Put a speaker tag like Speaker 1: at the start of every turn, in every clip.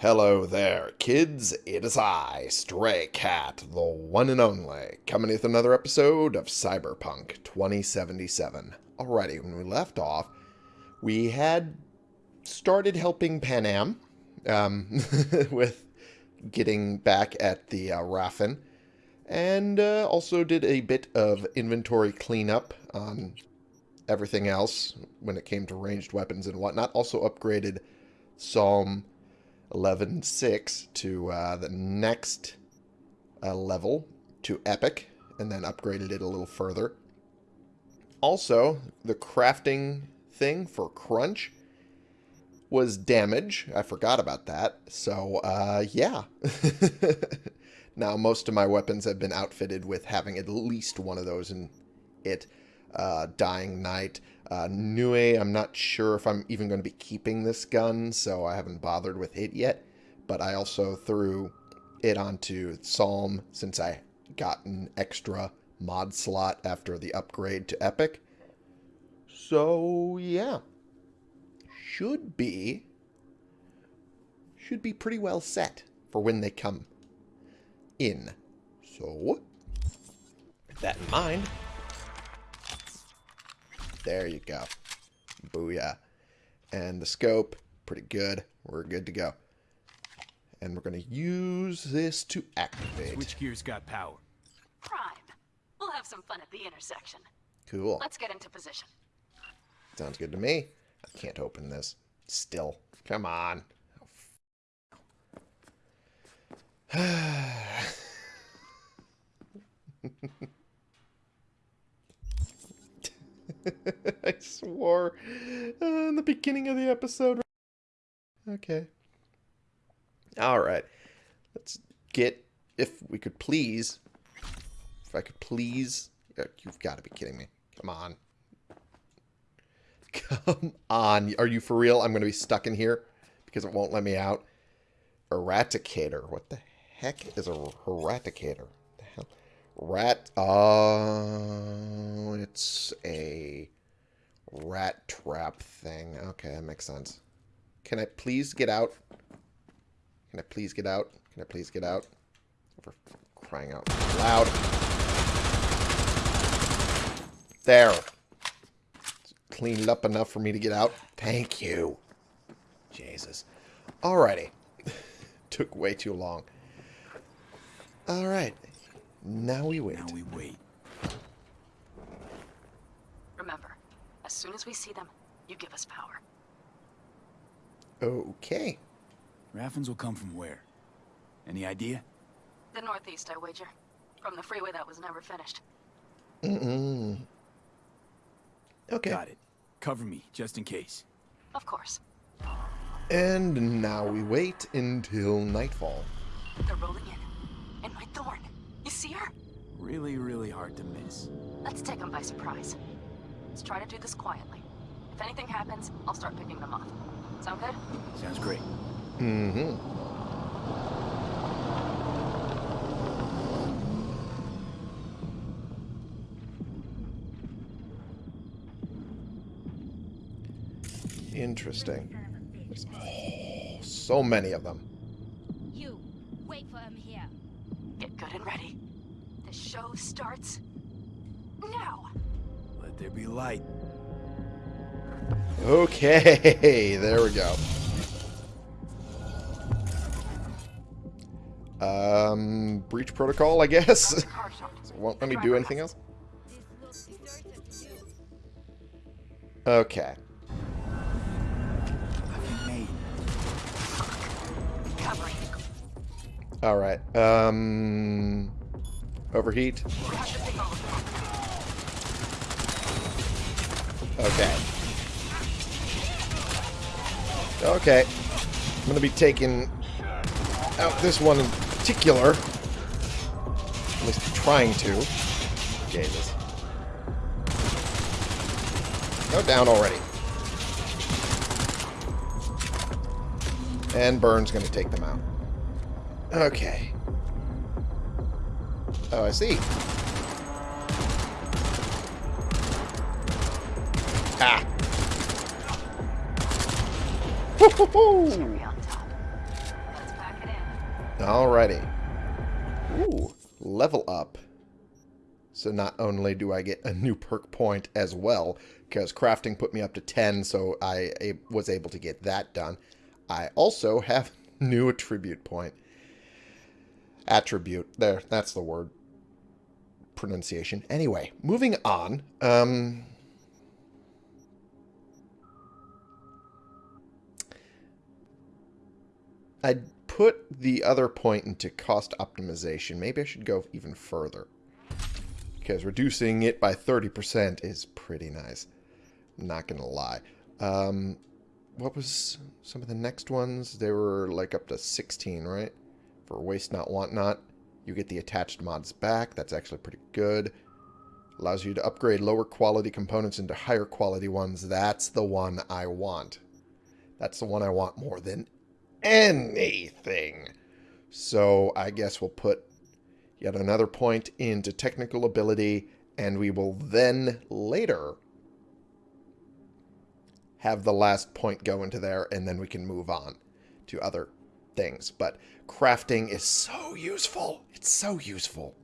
Speaker 1: Hello there, kids. It is I, Stray Cat, the one and only, coming with another episode of Cyberpunk 2077. Alrighty, when we left off, we had started helping Panam um, with getting back at the uh, Raffen, and uh, also did a bit of inventory cleanup on everything else when it came to ranged weapons and whatnot. Also upgraded Psalm 11.6 to uh, the next uh, level to Epic, and then upgraded it a little further. Also, the crafting thing for Crunch was damage. I forgot about that. So, uh, yeah. now, most of my weapons have been outfitted with having at least one of those in it. Uh, Dying Night. Uh, Nue, I'm not sure if I'm even going to be keeping this gun, so I haven't bothered with it yet. But I also threw it onto Psalm since I got an extra mod slot after the upgrade to Epic. So, yeah. Should be... Should be pretty well set for when they come in. So, with that in mind, there you go. Booyah. And the scope, pretty good. We're good to go. And we're going to use this to activate.
Speaker 2: Which gear's got power?
Speaker 3: Prime. We'll have some fun at the intersection.
Speaker 1: Cool.
Speaker 3: Let's get into position.
Speaker 1: Sounds good to me. I can't open this. Still. Come on. I swore uh, in the beginning of the episode. Okay. All right. Let's get, if we could please, if I could please, uh, you've got to be kidding me. Come on. Come on. Are you for real? I'm going to be stuck in here because it won't let me out. Eradicator. What the heck is a eradicator? Rat. Oh, it's a rat trap thing. Okay, that makes sense. Can I please get out? Can I please get out? Can I please get out? For crying out loud. There. It's cleaned up enough for me to get out. Thank you. Jesus. Alrighty. Took way too long. Alright. Now we wait.
Speaker 2: Now we wait.
Speaker 3: Remember, as soon as we see them, you give us power.
Speaker 1: Okay.
Speaker 2: Raffens will come from where? Any idea?
Speaker 3: The northeast, I wager. From the freeway that was never finished.
Speaker 1: Mm-mm. Okay.
Speaker 2: Got it. Cover me, just in case.
Speaker 3: Of course.
Speaker 1: And now we wait until nightfall.
Speaker 3: They're rolling in. And my thorn. You see her?
Speaker 2: Really, really hard to miss.
Speaker 3: Let's take them by surprise. Let's try to do this quietly. If anything happens, I'll start picking them off. Sound good?
Speaker 2: Sounds great.
Speaker 1: Mm-hmm. Interesting. There's oh, so many of them.
Speaker 4: You, wait for him here.
Speaker 3: Get good and ready. The show starts now.
Speaker 2: Let there be light.
Speaker 1: Okay, there we go. Um, breach protocol, I guess.
Speaker 3: Car shot.
Speaker 1: So it won't let me do anything else.
Speaker 4: This will be certain to do.
Speaker 1: Okay.
Speaker 2: Nothing made.
Speaker 3: Covering.
Speaker 1: All right. Um, overheat.
Speaker 3: To.
Speaker 1: Okay. Okay. I'm gonna be taking out this one in particular. At least trying to. Jesus. Go down already. And Burns gonna take them out. Okay. Oh, I see. Ah. Hoo, hoo, hoo.
Speaker 3: Cherry on top.
Speaker 1: Alrighty. Ooh, level up. So not only do I get a new perk point as well, because crafting put me up to 10, so I was able to get that done. I also have new attribute point. Attribute. There, that's the word. Pronunciation. Anyway, moving on. Um, I'd put the other point into cost optimization. Maybe I should go even further. Because reducing it by 30% is pretty nice. I'm not going to lie. Um, what was some of the next ones? They were like up to 16, right? For Waste Not, Want Not. You get the attached mods back. That's actually pretty good. Allows you to upgrade lower quality components into higher quality ones. That's the one I want. That's the one I want more than anything. So I guess we'll put yet another point into technical ability, and we will then later have the last point go into there, and then we can move on to other things. But crafting is so useful. It's so useful.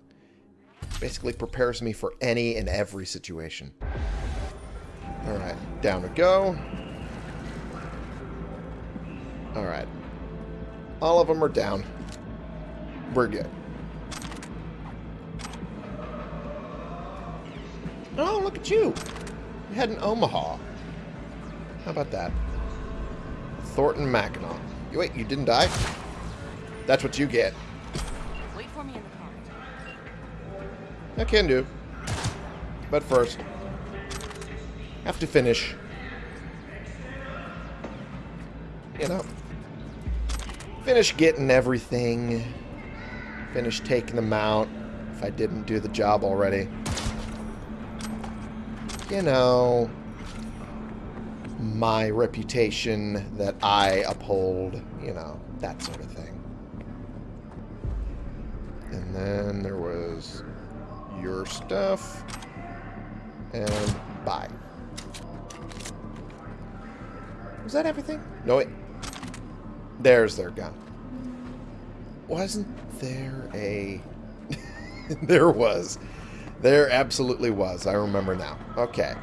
Speaker 1: Basically prepares me for any and every situation. Alright, down we go. Alright. All of them are down. We're good. Oh, look at you. You had an Omaha. How about that? Thorton Mackinaw. You wait, you didn't die? That's what you get.
Speaker 3: Wait for me in the car.
Speaker 1: I can do. But first, have to finish. You know, finish getting everything. Finish taking them out if I didn't do the job already. You know, my reputation that I uphold, you know, that sort of thing. And then there was your stuff. And bye. Was that everything? No, it... There's their gun. Wasn't there a... there was. There absolutely was. I remember now. Okay.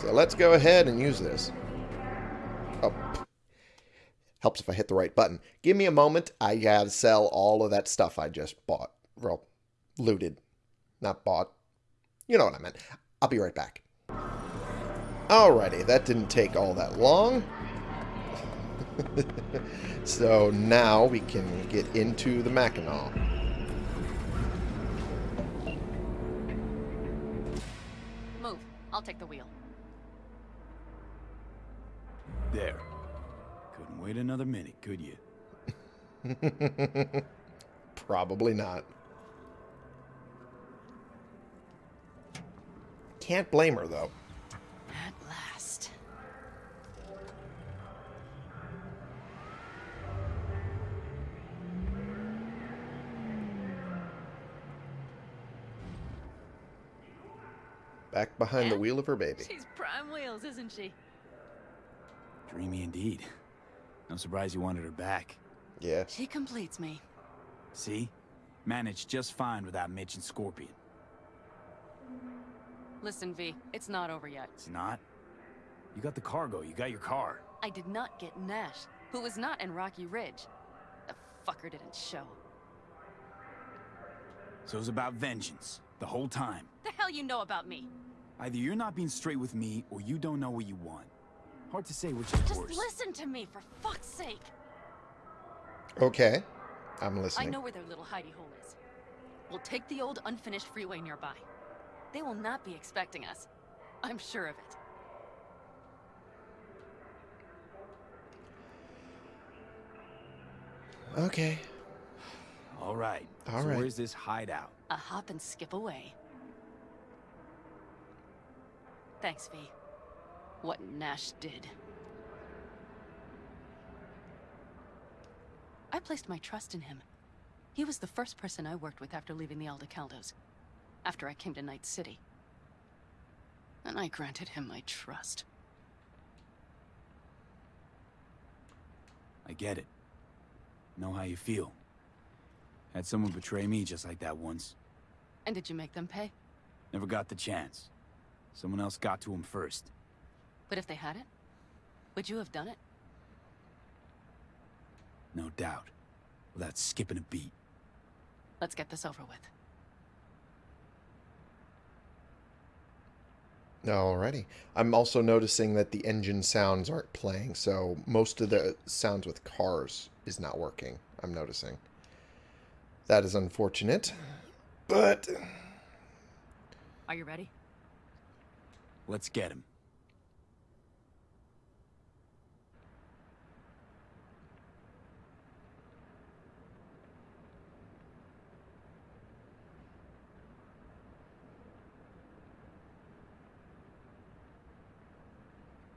Speaker 1: So let's go ahead and use this. Oh. Helps if I hit the right button. Give me a moment. I gotta sell all of that stuff I just bought. Well, looted. Not bought. You know what I meant. I'll be right back. Alrighty, that didn't take all that long. so now we can get into the Mackinaw.
Speaker 3: Move. I'll take the wheel.
Speaker 2: There. Couldn't wait another minute, could you?
Speaker 1: Probably not. Can't blame her, though.
Speaker 3: At last.
Speaker 1: Back behind the eh? wheel of her baby.
Speaker 3: She's prime wheels, isn't she?
Speaker 2: Dreamy indeed. No surprise you wanted her back.
Speaker 1: Yeah.
Speaker 3: She completes me.
Speaker 2: See? Managed just fine without Mitch and Scorpion.
Speaker 3: Listen, V, it's not over yet.
Speaker 2: It's not? You got the cargo, you got your car.
Speaker 3: I did not get Nash, who was not in Rocky Ridge. The fucker didn't show.
Speaker 2: So it was about vengeance. The whole time.
Speaker 3: The hell you know about me?
Speaker 2: Either you're not being straight with me, or you don't know what you want. Hard to say which is
Speaker 3: Just
Speaker 2: worse.
Speaker 3: listen to me, for fuck's sake.
Speaker 1: Okay. I'm listening.
Speaker 3: I know where their little hidey hole is. We'll take the old unfinished freeway nearby. They will not be expecting us. I'm sure of it.
Speaker 1: Okay.
Speaker 2: All right.
Speaker 1: All
Speaker 2: so
Speaker 1: right.
Speaker 2: where's this hideout?
Speaker 3: A hop and skip away. Thanks, V. What Nash did. I placed my trust in him. He was the first person I worked with after leaving the Aldecaldos. After I came to Night City. And I granted him my trust.
Speaker 2: I get it. Know how you feel. Had someone betray me just like that once.
Speaker 3: And did you make them pay?
Speaker 2: Never got the chance. Someone else got to him first.
Speaker 3: But if they had it, would you have done it?
Speaker 2: No doubt. Without skipping a beat.
Speaker 3: Let's get this over with.
Speaker 1: Alrighty. I'm also noticing that the engine sounds aren't playing, so most of the sounds with cars is not working, I'm noticing. That is unfortunate, but
Speaker 3: Are you ready?
Speaker 2: Let's get him.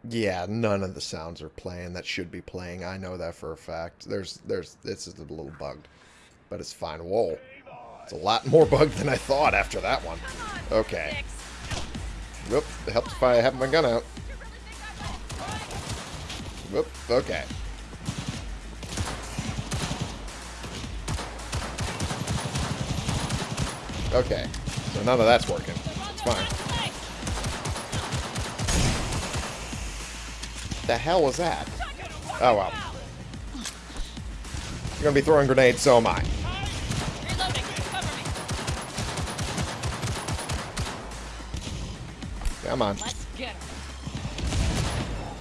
Speaker 1: Yeah, none of the sounds are playing that should be playing. I know that for a fact. There's, there's, this is a little bugged, but it's fine. Whoa. It's a lot more bugged than I thought after that one. Okay. Whoop, it helps if I have my gun out. Whoop, okay. Okay, so none of that's working. It's fine. The hell was that? Oh well. You're gonna be throwing grenades, so am I. Come on.
Speaker 3: Let's get him.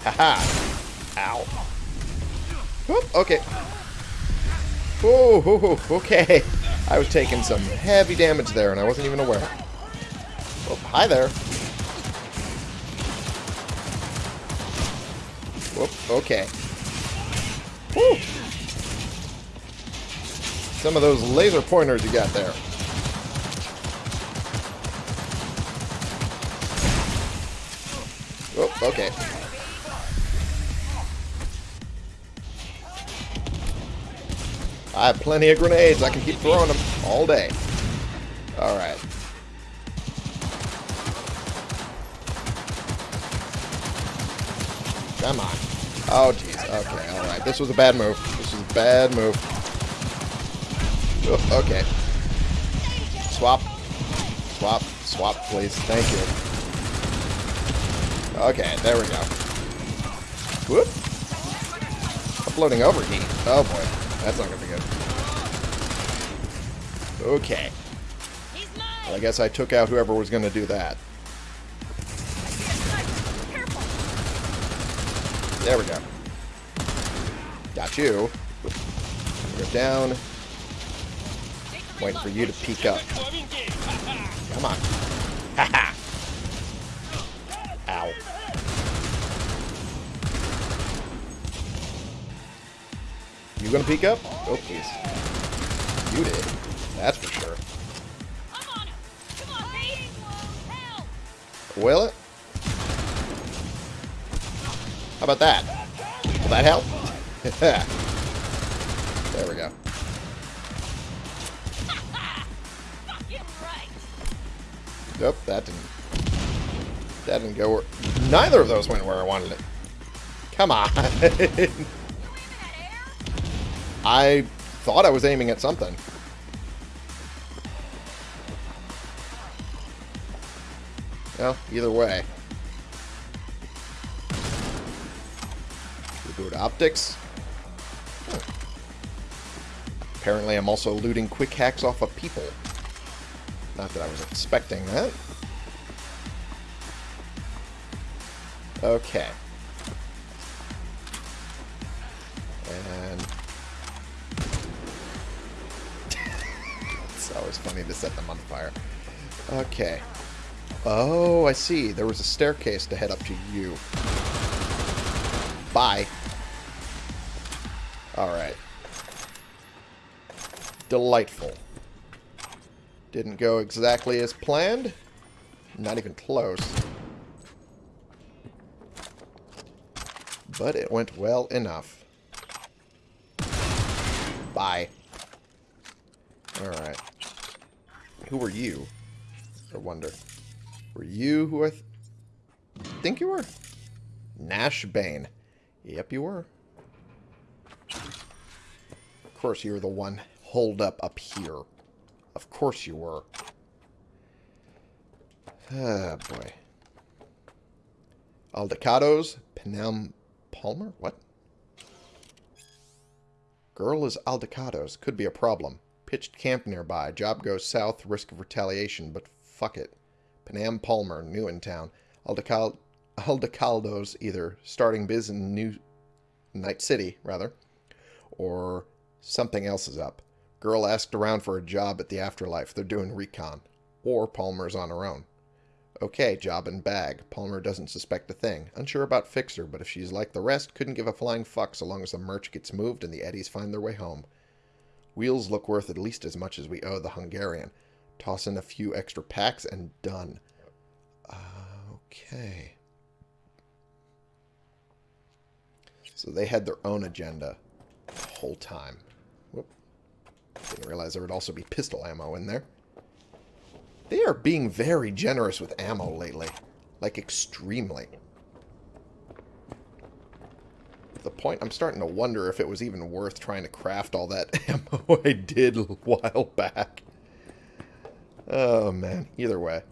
Speaker 1: Haha. Ow. Whoop, okay. Oh, okay. I was taking some heavy damage there, and I wasn't even aware. Oh, hi there. Whoop, okay. Woo. Some of those laser pointers you got there. Oh, okay. I have plenty of grenades. I can keep throwing them all day. Alright. Oh, jeez. Okay, alright. This was a bad move. This was a bad move. Oh, okay. Swap. Swap. Swap, please. Thank you. Okay, there we go. Whoop. Uploading overheat. Oh boy. That's not gonna be good. Okay. Well, I guess I took out whoever was gonna do that. There we go. Got you. You're down. Waiting for you to peek up. Come on. Haha. Ow. You gonna peek up? Oh, please. You did. That's for sure.
Speaker 4: I'm on him. Come on, Pete. Help.
Speaker 1: Will it? How about that? Will that help? there we go. Nope, that didn't. That didn't go where. Neither of those went where I wanted it. Come on. I thought I was aiming at something. Well, either way. Optics. Apparently I'm also looting quick hacks off of people. Not that I was expecting that. Okay. And... it's always funny to set them on fire. Okay. Oh, I see. There was a staircase to head up to you. Bye. Alright. Delightful. Didn't go exactly as planned. Not even close. But it went well enough. Bye. Alright. Who were you? I wonder. Were you who I th think you were? Nash Bane. Yep, you were. Course you were the one holed up up here. Of course you were. Ah, boy. Aldecaldos, Panam Palmer? What? Girl is Aldecaldos. Could be a problem. Pitched camp nearby. Job goes south. Risk of retaliation, but fuck it. Panam Palmer, new in town. Aldecal Aldecaldos either starting biz in New Night City, rather, or something else is up. Girl asked around for a job at the Afterlife. They're doing recon. Or Palmer's on her own. Okay, job and bag. Palmer doesn't suspect a thing. Unsure about Fixer, but if she's like the rest, couldn't give a flying fuck so long as the merch gets moved and the Eddies find their way home. Wheels look worth at least as much as we owe the Hungarian. Toss in a few extra packs and done. Uh, okay. So they had their own agenda the whole time. Didn't realize there would also be pistol ammo in there. They are being very generous with ammo lately. Like, extremely. To the point I'm starting to wonder if it was even worth trying to craft all that ammo I did a while back. Oh, man. Either way.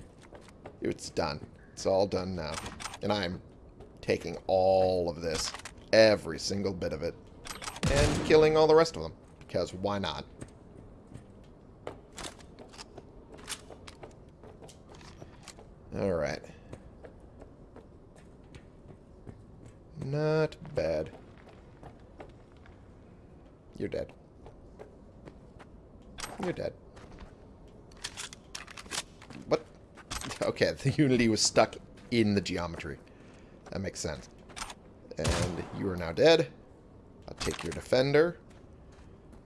Speaker 1: It's done. It's all done now. And I'm taking all of this. Every single bit of it. And killing all the rest of them. Because why not? Alright. Not bad. You're dead. You're dead. What? Okay, the Unity was stuck in the geometry. That makes sense. And you are now dead. I'll take your defender.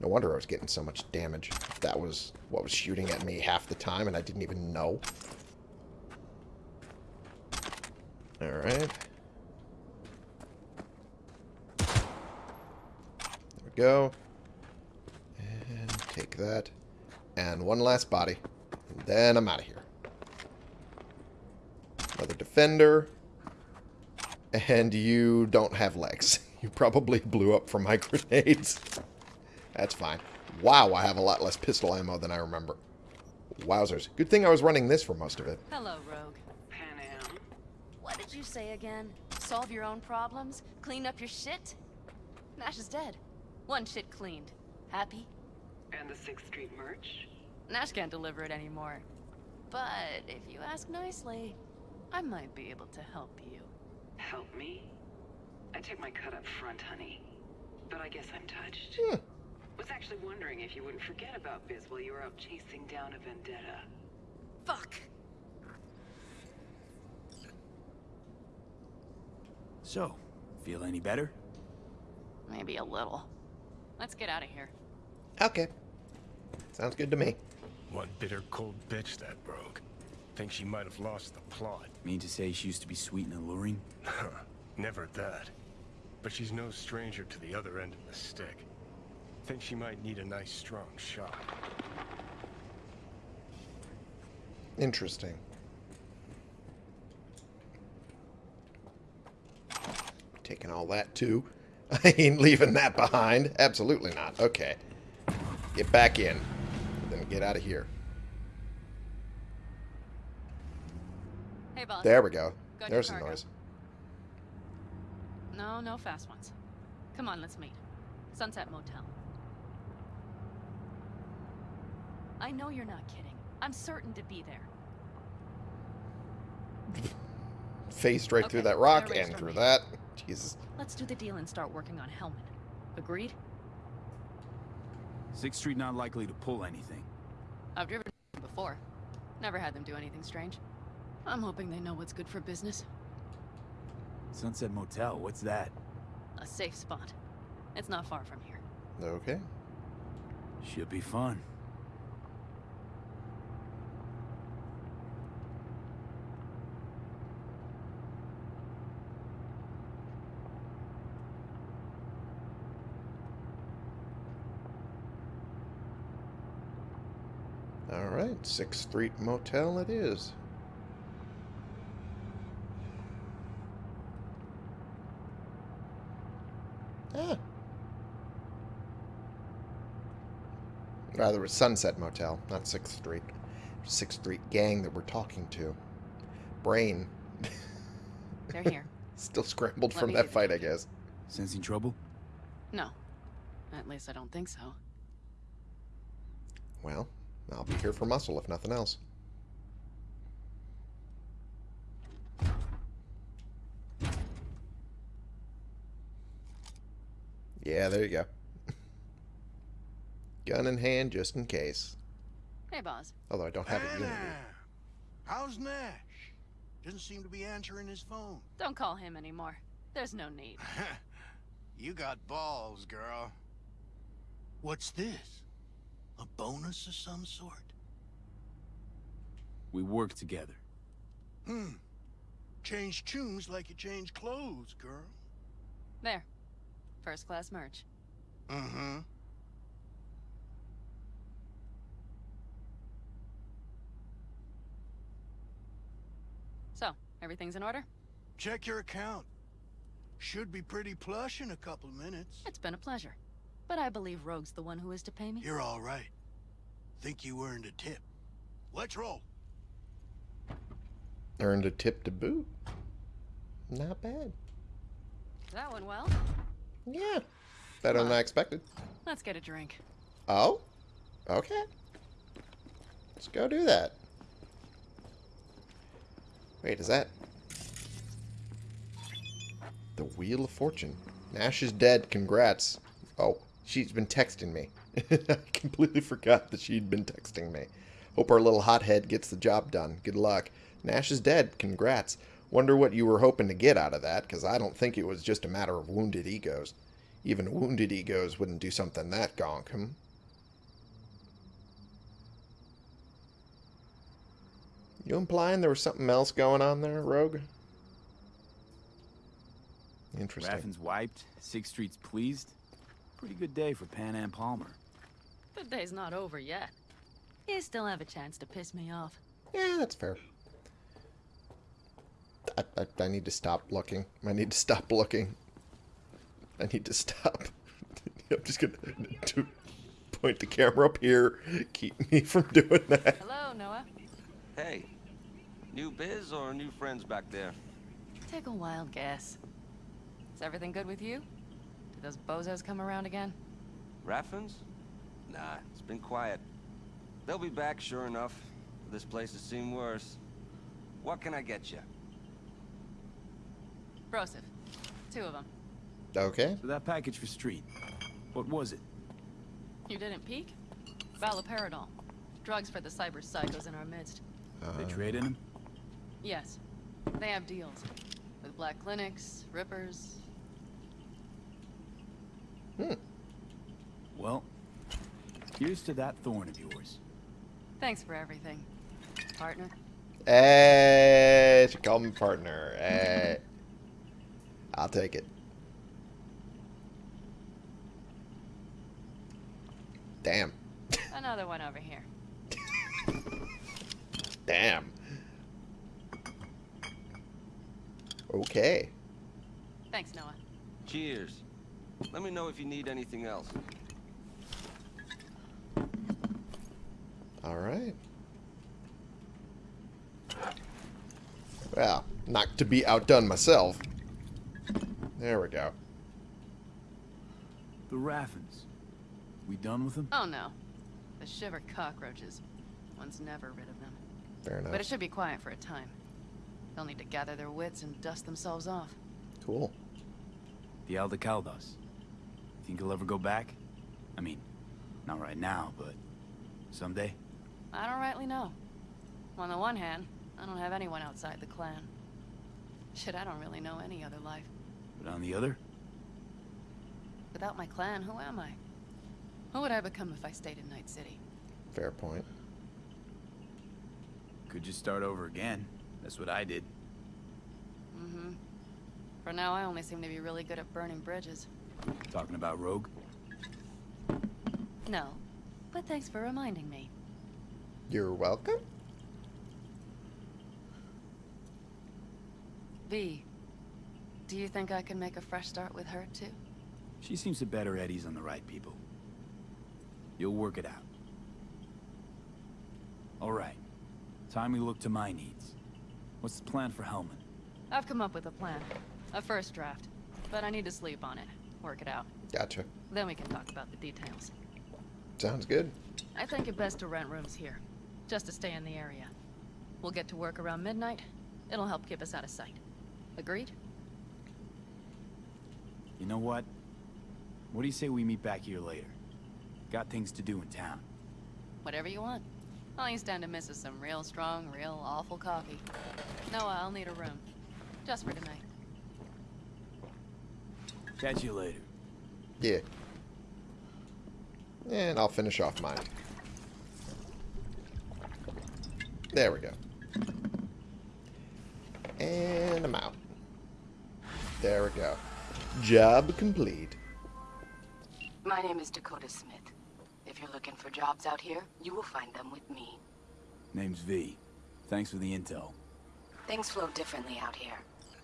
Speaker 1: No wonder I was getting so much damage. That was what was shooting at me half the time and I didn't even know. Alright. There we go. And take that. And one last body. And then I'm out of here. Another defender. And you don't have legs. You probably blew up from my grenades. That's fine. Wow, I have a lot less pistol ammo than I remember. Wowzers. Good thing I was running this for most of it.
Speaker 3: Hello, Rogue.
Speaker 5: Panam.
Speaker 3: What did you say again? Solve your own problems? Clean up your shit? Nash is dead. One shit cleaned. Happy?
Speaker 5: And the 6th Street merch?
Speaker 3: Nash can't deliver it anymore. But if you ask nicely, I might be able to help you.
Speaker 5: Help me? I took my cut up front, honey. But I guess I'm touched.
Speaker 1: Hmm.
Speaker 5: Was actually wondering if you wouldn't forget about Biz while you were out chasing down a vendetta.
Speaker 3: Fuck!
Speaker 2: So, feel any better?
Speaker 3: Maybe a little. Let's get out of here.
Speaker 1: Okay. Sounds good to me.
Speaker 6: One bitter, cold bitch, that broke. Think she might have lost the plot.
Speaker 2: Mean to say she used to be sweet and alluring?
Speaker 6: Never that. But she's no stranger to the other end of the stick. Think she might need a nice, strong shot.
Speaker 1: Interesting. Taking all that too. I ain't leaving that behind. Absolutely not. Okay. Get back in. Then get out of here.
Speaker 3: Hey, boss.
Speaker 1: There we go.
Speaker 3: Got
Speaker 1: There's the noise.
Speaker 3: No, no fast ones. Come on, let's meet. Sunset Motel. I know you're not kidding. I'm certain to be there.
Speaker 1: Phased right through that rock and through
Speaker 3: me.
Speaker 1: that. Jesus.
Speaker 3: Let's do the deal and start working on Hellman. Agreed?
Speaker 2: Sixth Street not likely to pull anything.
Speaker 3: I've driven before. Never had them do anything strange. I'm hoping they know what's good for business.
Speaker 2: Sunset Motel, what's that?
Speaker 3: A safe spot. It's not far from here.
Speaker 1: Okay.
Speaker 2: Should be fun.
Speaker 1: Alright. 6th Street Motel it is. Ah. Rather, it was Sunset Motel, not 6th Street. 6th Street gang that we're talking to. Brain.
Speaker 3: They're here.
Speaker 1: Still scrambled
Speaker 3: Let
Speaker 1: from that fight,
Speaker 3: the
Speaker 1: I guess.
Speaker 2: Sensing trouble?
Speaker 3: No. At least I don't think so.
Speaker 1: Well, I'll be here for muscle, if nothing else. Yeah, there you go. Gun in hand, just in case.
Speaker 3: Hey, boss.
Speaker 1: Although I don't have a unity.
Speaker 7: Anna, how's Nash? Doesn't seem to be answering his phone.
Speaker 3: Don't call him anymore. There's no need.
Speaker 7: you got balls, girl. What's this? A bonus of some sort?
Speaker 2: We work together.
Speaker 7: Hmm. Change tunes like you change clothes, girl.
Speaker 3: There. First class merch.
Speaker 7: Mm-hmm.
Speaker 3: So, everything's in order?
Speaker 7: Check your account. Should be pretty plush in a couple minutes.
Speaker 3: It's been a pleasure. But I believe Rogue's the one who is to pay me.
Speaker 7: You're all right. Think you earned a tip. Let's roll.
Speaker 1: Earned a tip to boot. Not bad.
Speaker 3: That went well.
Speaker 1: Yeah. Better than I expected.
Speaker 3: Let's get a drink.
Speaker 1: Oh? Okay. Let's go do that. Wait, is that... The Wheel of Fortune. Nash is dead. Congrats. Oh, she's been texting me. I completely forgot that she'd been texting me. Hope our little hothead gets the job done. Good luck. Nash is dead. Congrats. Wonder what you were hoping to get out of that, because I don't think it was just a matter of wounded egos. Even wounded egos wouldn't do something that gonk, hmm? You implying there was something else going on there, Rogue? Interesting.
Speaker 2: Raffen's wiped, Sixth Street's pleased. Pretty good day for Panam Palmer.
Speaker 3: The day's not over yet. You still have a chance to piss me off.
Speaker 1: Yeah, that's fair. I, I, I need to stop looking. I need to stop looking. I need to stop. I'm just gonna to point the camera up here. Keep me from doing that.
Speaker 3: Hello, Noah.
Speaker 8: Hey, new biz or new friends back there?
Speaker 3: Take a wild guess. Is everything good with you? Did those bozos come around again?
Speaker 8: Raffens? Nah, it's been quiet. They'll be back, sure enough. This place has seen worse. What can I get you?
Speaker 3: Broseph. Two of them.
Speaker 1: Okay.
Speaker 2: So that package for Street, what was it?
Speaker 3: You didn't peek? Haloperidol. Drugs for the cyber psychos in our midst.
Speaker 2: They uh-huh. trade in them?
Speaker 3: Yes. They have deals. With black clinics, rippers. Hmm.
Speaker 2: Well, here's to that thorn of yours.
Speaker 3: Thanks for everything. Partner.
Speaker 1: Hey, she called me partner. Hey. I'll take it. Damn.
Speaker 3: Another one over here.
Speaker 1: Damn. Okay.
Speaker 3: Thanks, Noah.
Speaker 8: Cheers. Let me know if you need anything else.
Speaker 1: All right. Well, not to be outdone myself. There we go.
Speaker 2: The Raffens. We done with them?
Speaker 3: Oh no. The shiver cockroaches. One's never rid of them.
Speaker 1: Fair enough.
Speaker 3: But it should be quiet for a time. They'll need to gather their wits and dust themselves off.
Speaker 1: Cool.
Speaker 2: The Aldecaldos. Think he'll ever go back? I mean, not right now, but someday?
Speaker 3: I don't rightly know. On the one hand, I don't have anyone outside the clan. Shit, I don't really know any other life.
Speaker 2: But on the other?
Speaker 3: Without my clan, who am I? Who would I become if I stayed in Night City?
Speaker 1: Fair point.
Speaker 2: Could just start over again. That's what I did.
Speaker 3: Mm-hmm. For now, I only seem to be really good at burning bridges.
Speaker 2: Talking about Rogue?
Speaker 3: No, but thanks for reminding me.
Speaker 1: You're welcome.
Speaker 3: V, do you think I can make a fresh start with her, too?
Speaker 2: She seems to bet her Eddie's on the right people. You'll work it out. All right. Time we look to my needs. What's the plan for Hellman?
Speaker 3: I've come up with a plan. A first draft. But I need to sleep on it. Work it out.
Speaker 1: Gotcha.
Speaker 3: Then we can talk about the details.
Speaker 1: Sounds good.
Speaker 3: I think it best to rent rooms here. Just to stay in the area. We'll get to work around midnight. It'll help keep us out of sight. Agreed?
Speaker 2: You know what? What do you say we meet back here later? Got things to do in town.
Speaker 3: Whatever you want. All you stand to miss is some real strong, real awful coffee. Noah, I'll need a room. Just for tonight.
Speaker 2: Catch you later.
Speaker 1: Yeah. And I'll finish off mine. There we go. And I'm out. There we go. Job complete.
Speaker 9: My name is Dakota Smith. If you're looking for jobs out here, you will find them with me.
Speaker 2: Name's V. Thanks for the intel.
Speaker 9: Things flow differently out here.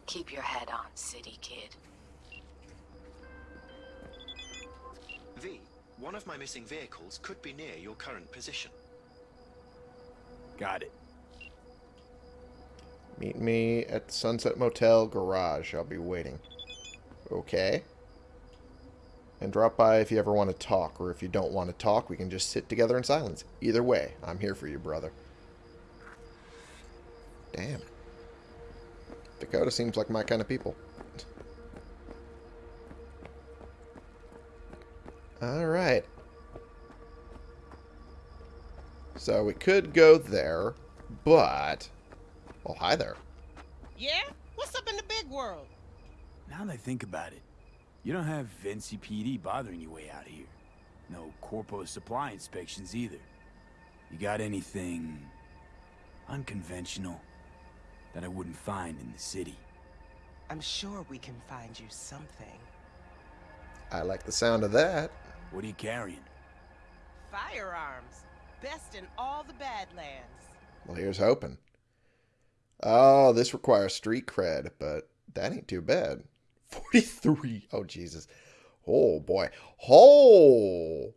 Speaker 9: Keep your head on, city kid.
Speaker 10: V, one of my missing vehicles could be near your current position.
Speaker 2: Got it.
Speaker 1: Meet me at the Sunset Motel garage. I'll be waiting. Okay. And drop by if you ever want to talk, or if you don't want to talk, we can just sit together in silence. Either way, I'm here for you, brother. Damn. Dakota seems like my kind of people. Alright. So we could go there, but... Well, hi there.
Speaker 11: Yeah? What's up in the big world?
Speaker 2: Now that I think about it, you don't have NCPD bothering you way out here. No corpo supply inspections either. You got anything unconventional that I wouldn't find in the city?
Speaker 11: I'm sure we can find you something.
Speaker 1: I like the sound of that.
Speaker 2: What are you carrying?
Speaker 11: Firearms. Best in all the Badlands.
Speaker 1: Well, here's hoping. Oh, this requires street cred, but that ain't too bad. 43. Oh, Jesus. Oh, boy. Oh!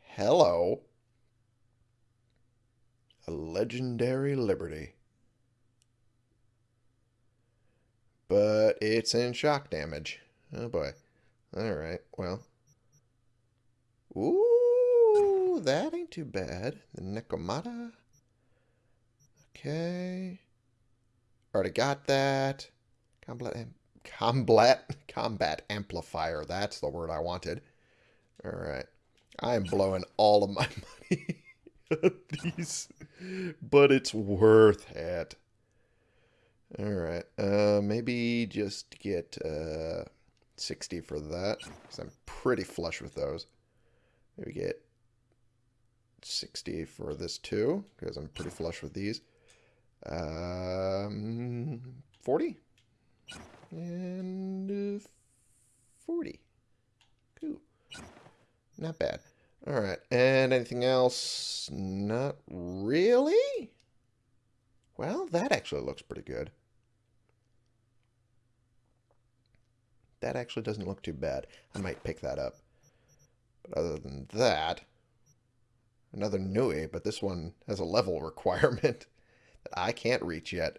Speaker 1: Hello. A legendary liberty. But it's in shock damage. Oh, boy. Alright, well. Ooh, that ain't too bad. The Nekomata. Okay. Already got that. Combat, combat, combat amplifier. That's the word I wanted. All right. I am blowing all of my money on these, but it's worth it. All right. Uh, maybe just get uh, 60 for that, because I'm pretty flush with those. Maybe get 60 for this too, because I'm pretty flush with these. Um, 40? And uh, 40. Cool. Not bad. Alright, and anything else? Not really? Well, that actually looks pretty good. That actually doesn't look too bad. I might pick that up. Other than that, another Nue, but this one has a level requirement that I can't reach yet.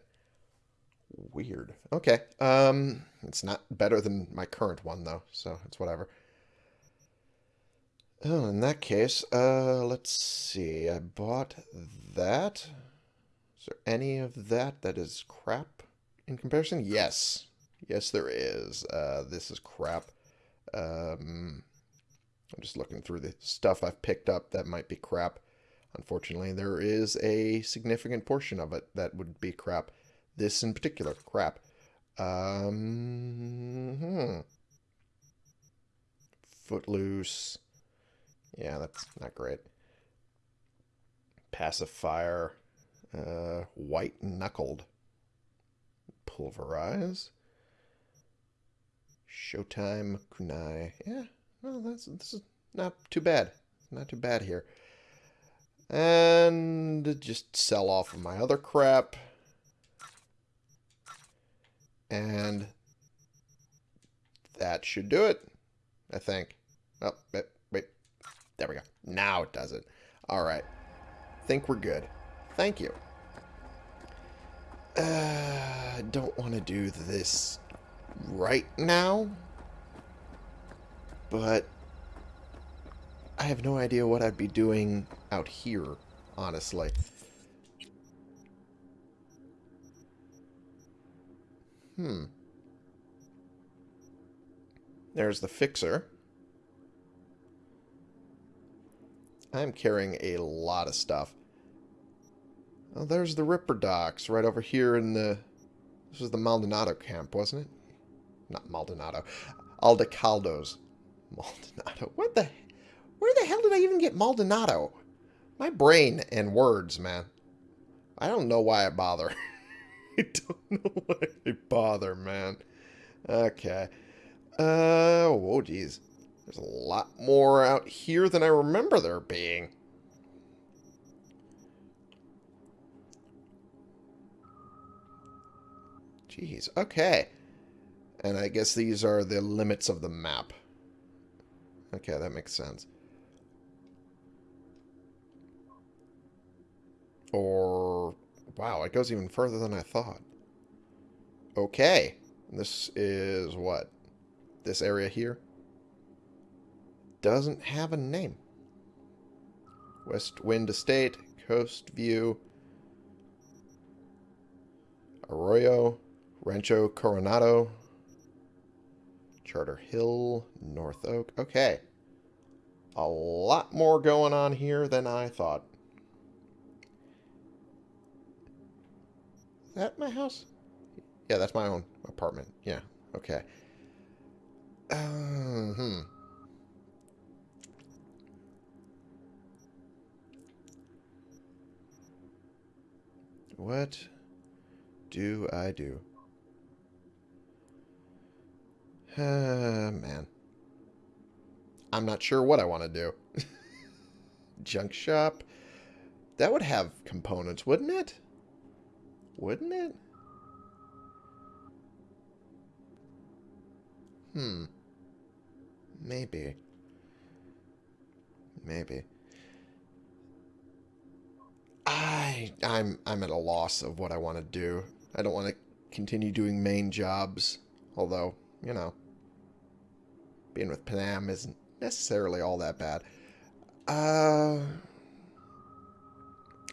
Speaker 1: Weird. Okay. Um, it's not better than my current one, though, so it's whatever. Oh, in that case, uh, let's see. I bought that. Is there any of that that is crap in comparison? Yes. Yes, there is. Uh, this is crap. Um, I'm just looking through the stuff I've picked up that might be crap. Unfortunately, there is a significant portion of it that would be crap. This in particular, crap. Um, hmm. Footloose. Yeah, that's not great. Pacifier. Uh, white knuckled. Pulverize. Showtime Kunai. Yeah, well, that's this is not too bad. Not too bad here. And just sell off of my other crap. And that should do it, I think. Oh, wait, wait. There we go. Now it does it. All right. think we're good. Thank you. Uh, don't want to do this right now. But I have no idea what I'd be doing out here, honestly. Hmm. There's the fixer. I'm carrying a lot of stuff. Oh, there's the ripperdocs right over here in the... This was the Maldonado camp, wasn't it? Not Maldonado. Aldecaldos. Maldonado. What the... Where the hell did I even get Maldonado? My brain and words, man. I don't know why I bother. I don't know why I bother, man. Okay. Uh, oh, geez. There's a lot more out here than I remember there being. Jeez, okay. And I guess these are the limits of the map. Okay, that makes sense. Or, wow, it goes even further than I thought. Okay, this is what? This area here? Doesn't have a name. West Wind Estate, Coast View, Arroyo, Rancho Coronado, Charter Hill, North Oak. Okay. A lot more going on here than I thought. Is that my house? Yeah, that's my own apartment. Yeah, okay. Uh, hmm. What do I do? Uh, man. I'm not sure what I want to do. Junk shop? That would have components, wouldn't it? Wouldn't it? Hmm. Maybe. Maybe. I I'm I'm at a loss of what I want to do. I don't want to continue doing main jobs, although, you know, being with Panam isn't necessarily all that bad. Uh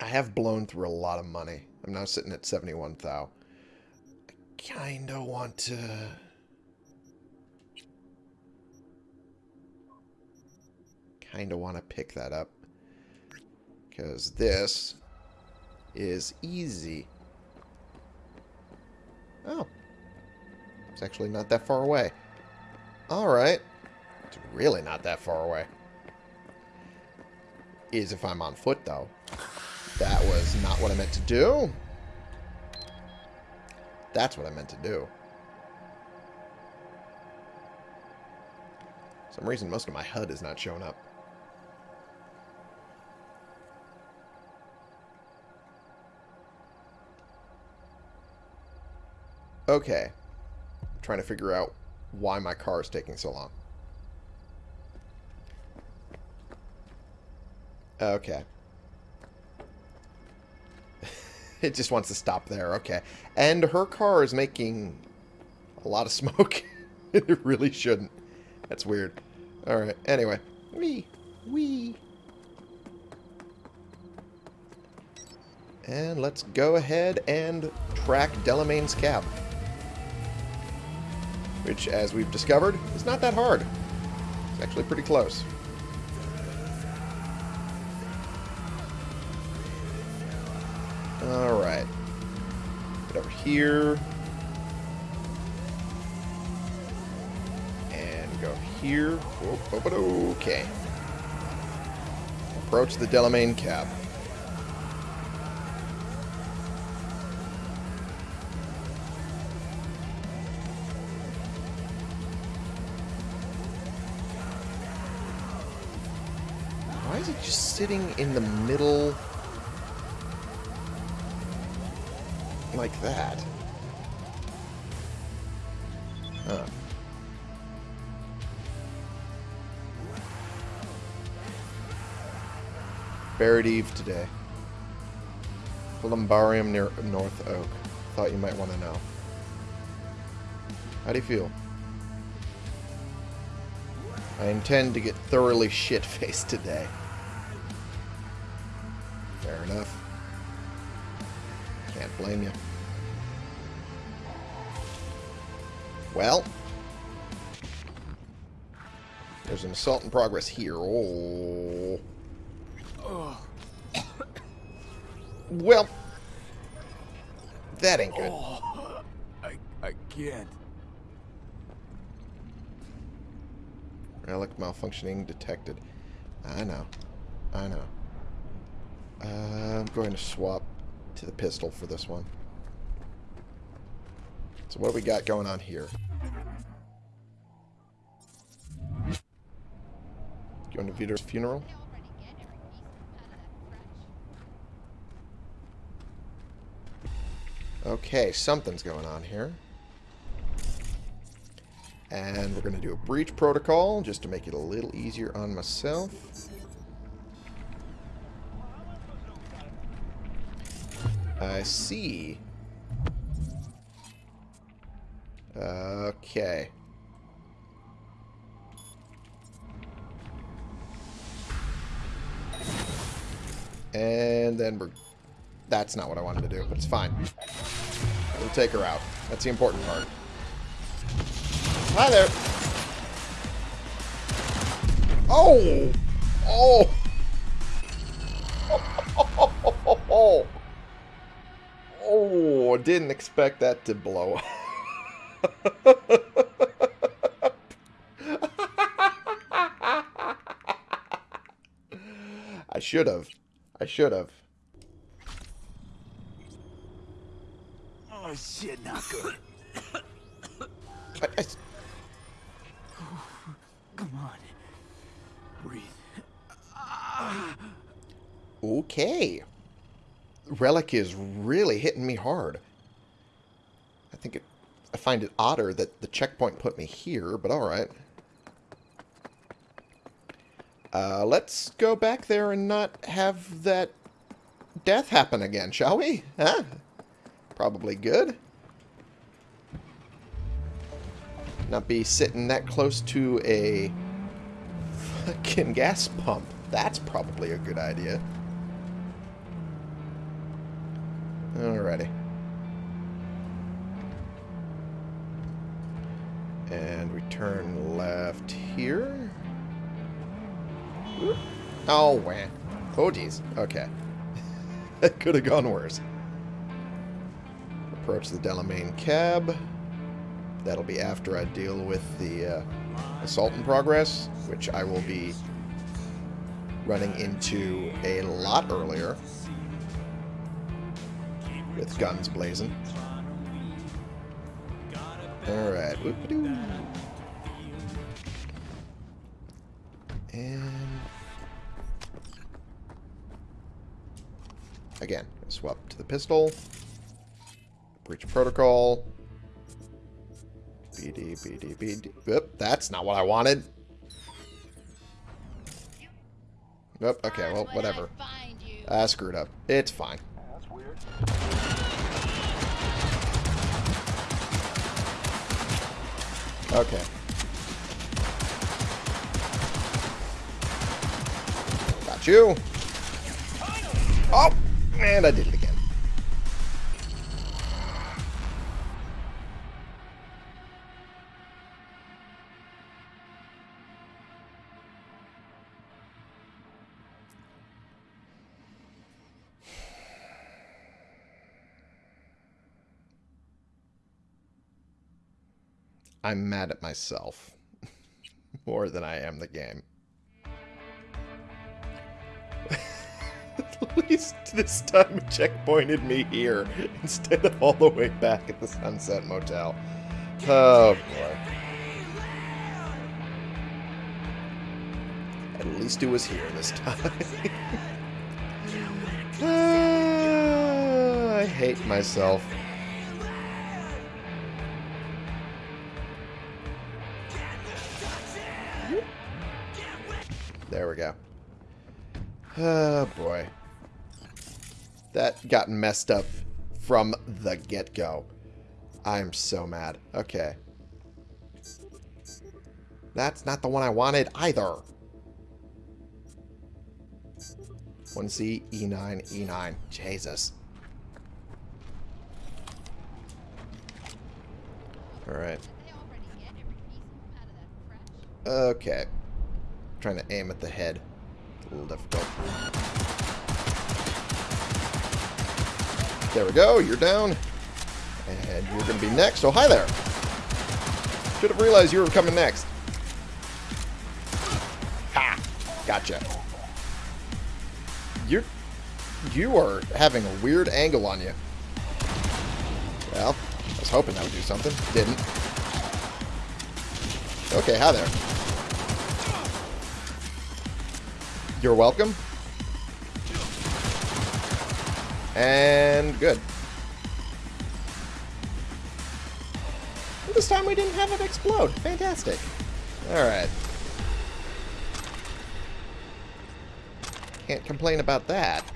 Speaker 1: I have blown through a lot of money. I'm now sitting at 71 thou. I kind of want to kind of want to pick that up. Because this is easy. Oh. It's actually not that far away. Alright. It's really not that far away. Is if I'm on foot, though. That was not what I meant to do. That's what I meant to do. some reason, most of my HUD is not showing up. Okay. I'm trying to figure out why my car is taking so long. Okay. it just wants to stop there. Okay. And her car is making a lot of smoke. it really shouldn't. That's weird. Alright. Anyway. Wee. Wee. And let's go ahead and track Delamain's cab which, as we've discovered, is not that hard. It's actually pretty close. Here. And go here. Okay. Approach the Delamain cab. Why is it just sitting in the middle like that? Huh. Buried Eve today. Columbarium near North Oak. Thought you might want to know. How do you feel? I intend to get thoroughly shit-faced today. Fair enough. Can't blame you. Well, there's an assault in progress here. Oh. Well, that ain't good.
Speaker 2: Oh, I, I can't.
Speaker 1: Relic malfunctioning detected. I know. I know. Uh, I'm going to swap to the pistol for this one. So what do we got going on here? Going to Vito's funeral? Okay, something's going on here. And we're going to do a breach protocol just to make it a little easier on myself. I see. Okay. And then we're... That's not what I wanted to do, but it's fine. We'll take her out. That's the important part. Hi there. Oh! Oh! Oh! Oh! Didn't expect that to blow I should have. I should have.
Speaker 2: Oh shit, not good.
Speaker 1: I, I,
Speaker 2: Come on. Breathe.
Speaker 1: okay. Relic is really hitting me hard. I think it... I find it odder that the checkpoint put me here, but alright. Uh, let's go back there and not have that death happen again, shall we? Huh? Probably good. Not be sitting that close to a fucking gas pump. That's probably a good idea. Alrighty. And we turn left here. Oh, wah. Oh, geez. Okay. that could have gone worse. Approach the Delamain cab. That'll be after I deal with the uh, assault in progress, which I will be running into a lot earlier with guns blazing. Alright. And... Again, swap to the pistol. Breach protocol. BD, BD, BD. Oop, that's not what I wanted. Nope, okay, well, whatever. I screwed up. It's fine. Okay. Got you. Oh! And I did it. I'm mad at myself. More than I am the game. at least this time it checkpointed me here instead of all the way back at the Sunset Motel. Oh boy. At least it was here this time. Ah, I hate myself. There we go. Oh boy. That got messed up from the get-go. I'm so mad. Okay. That's not the one I wanted either. 1C, E9, E9. Jesus. Alright. Okay. trying to aim at the head. A little difficult. There we go. You're down. And you're going to be next. Oh, hi there. Should have realized you were coming next. Ha! Gotcha. You're... You are having a weird angle on you. Well, I was hoping that would do something. Didn't. Okay, hi there. You're welcome. And good. This time we didn't have it explode. Fantastic. Alright. Can't complain about that.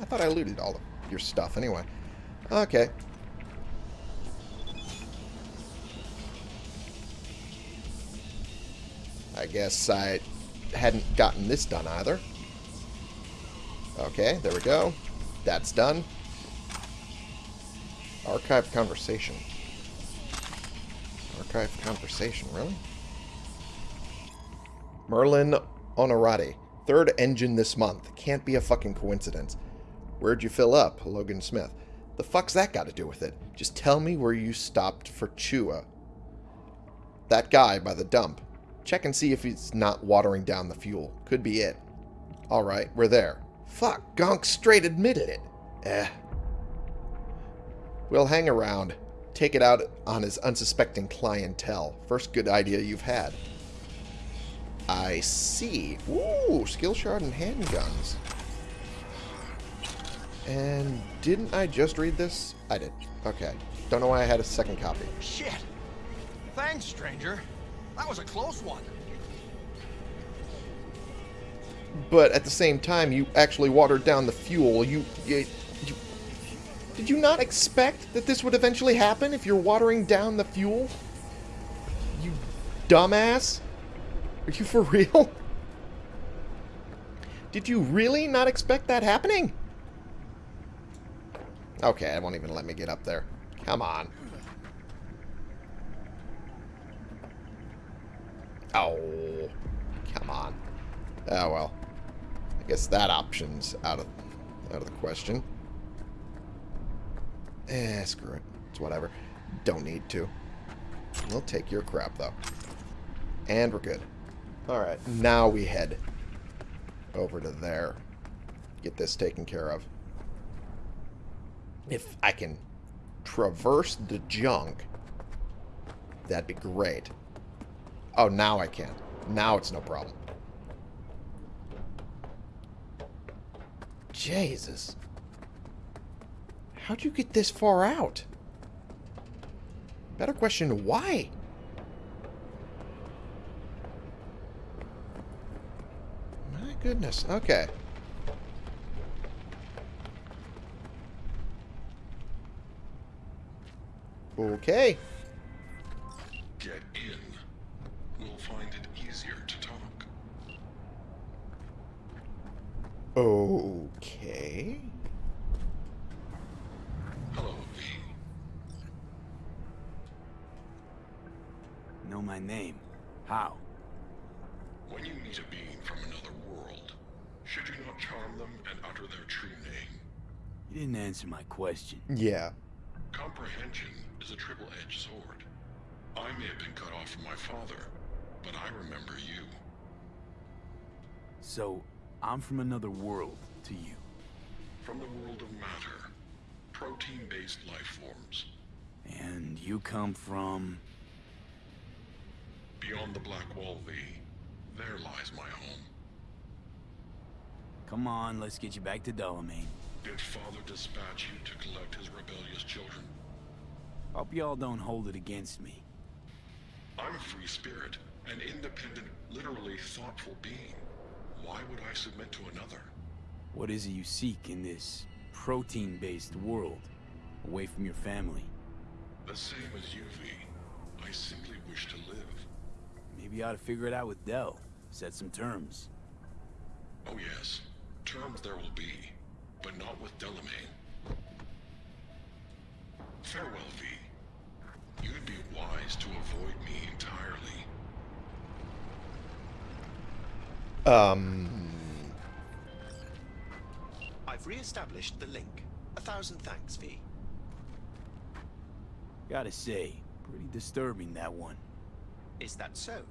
Speaker 1: I thought I looted all of your stuff anyway. Okay. I guess I hadn't gotten this done either. Okay, there we go. That's done. Archive conversation. Archive conversation, really? Merlin Honorati. Third engine this month. Can't be a fucking coincidence. Where'd you fill up? Logan Smith. The fuck's that got to do with it? Just tell me where you stopped for Chua. That guy by the dump. Check and see if he's not watering down the fuel. Could be it. Alright, we're there. Fuck, Gonk straight admitted it. Eh. We'll hang around. Take it out on his unsuspecting clientele. First good idea you've had. I see. Ooh, skill shard and handguns. And didn't I just read this? I did. Okay. Don't know why I had a second copy.
Speaker 7: Shit. Thanks, stranger. That was a close one.
Speaker 1: But at the same time, you actually watered down the fuel. You, you, you... Did you not expect that this would eventually happen if you're watering down the fuel? You dumbass? Are you for real? Did you really not expect that happening? Okay, it won't even let me get up there. Come on. Oh, come on. Oh, well. Guess that option's out of out of the question. Eh, screw it. It's whatever. Don't need to. We'll take your crap, though. And we're good. Alright, now we head over to there. Get this taken care of. If I can traverse the junk, that'd be great. Oh, now I can. Now it's no problem. Jesus. How'd you get this far out? Better question, why? My goodness. Okay. Okay.
Speaker 12: Get in. We'll find it easier to talk.
Speaker 1: Okay.
Speaker 12: Hello, V.
Speaker 2: Know my name. How?
Speaker 12: When you meet a being from another world, should you not charm them and utter their true name?
Speaker 2: You didn't answer my question.
Speaker 1: Yeah.
Speaker 12: Comprehension is a triple-edged sword. I may have been cut off from my father, but I remember you.
Speaker 2: So, I'm from another world to you.
Speaker 12: From the world of matter, protein-based life forms.
Speaker 2: And you come from...
Speaker 12: Beyond the Black Wall V, there lies my home.
Speaker 2: Come on, let's get you back to Delamain.
Speaker 12: Did Father dispatch you to collect his rebellious children?
Speaker 2: Hope y'all don't hold it against me.
Speaker 12: I'm a free spirit, an independent, literally thoughtful being. Why would I submit to another?
Speaker 2: What is it you seek in this protein-based world, away from your family?
Speaker 12: The same as you, V. I simply wish to live.
Speaker 2: Maybe you ought to figure it out with Dell. Set some terms.
Speaker 12: Oh yes, terms there will be, but not with Delamain. Farewell, V. You'd be wise to avoid me entirely.
Speaker 1: Um,
Speaker 10: I've re-established the link. A thousand thanks, V.
Speaker 2: Gotta say, pretty disturbing that one.
Speaker 10: Is that so?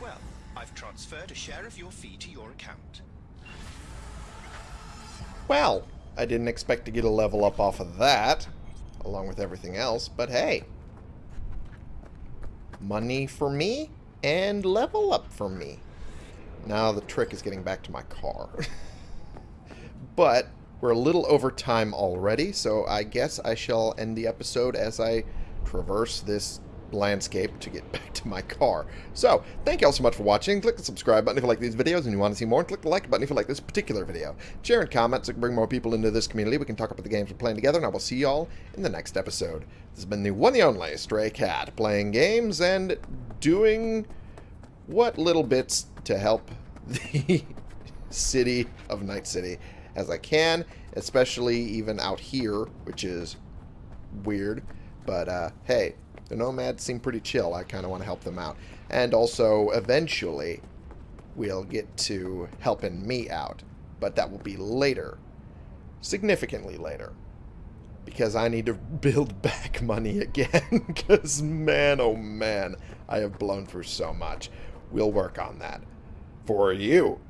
Speaker 10: Well, I've transferred a share of your fee to your account.
Speaker 1: well, I didn't expect to get a level up off of that, along with everything else, but hey. Money for me, and level up for me. Now the trick is getting back to my car. but we're a little over time already, so I guess I shall end the episode as I traverse this landscape to get back to my car. So, thank you all so much for watching. Click the subscribe button if you like these videos and you want to see more. And click the like button if you like this particular video. Share and comment so we can bring more people into this community. We can talk about the games we're playing together, and I will see you all in the next episode. This has been the one and only Stray Cat, playing games and doing what little bits to help the city of Night City as I can, especially even out here, which is weird. But, uh, hey, the Nomads seem pretty chill. I kind of want to help them out. And also, eventually, we'll get to helping me out. But that will be later. Significantly later. Because I need to build back money again. Because, man, oh man, I have blown through so much. We'll work on that. For you.